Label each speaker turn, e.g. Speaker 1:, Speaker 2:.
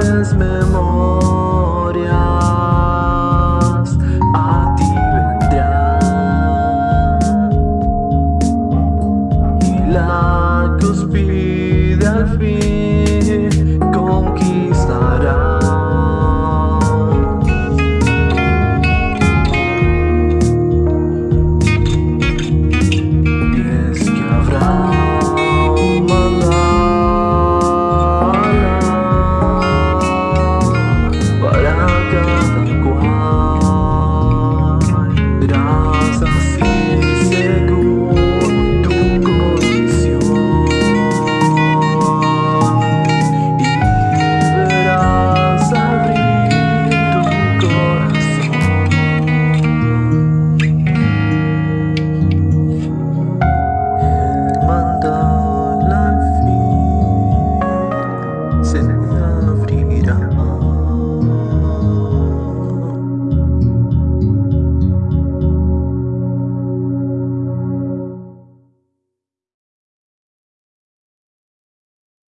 Speaker 1: las memorias a ti vendrán y la cuspide al fin